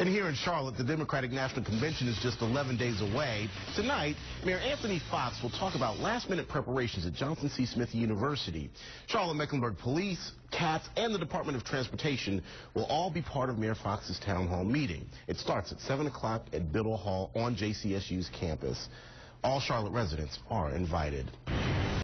And here in Charlotte, the Democratic National Convention is just 11 days away. Tonight, Mayor Anthony Foxx will talk about last-minute preparations at Johnson C. Smith University. Charlotte Mecklenburg Police, CATS, and the Department of Transportation will all be part of Mayor Foxx's town hall meeting. It starts at 7 o'clock at Biddle Hall on JCSU's campus. All Charlotte residents are invited.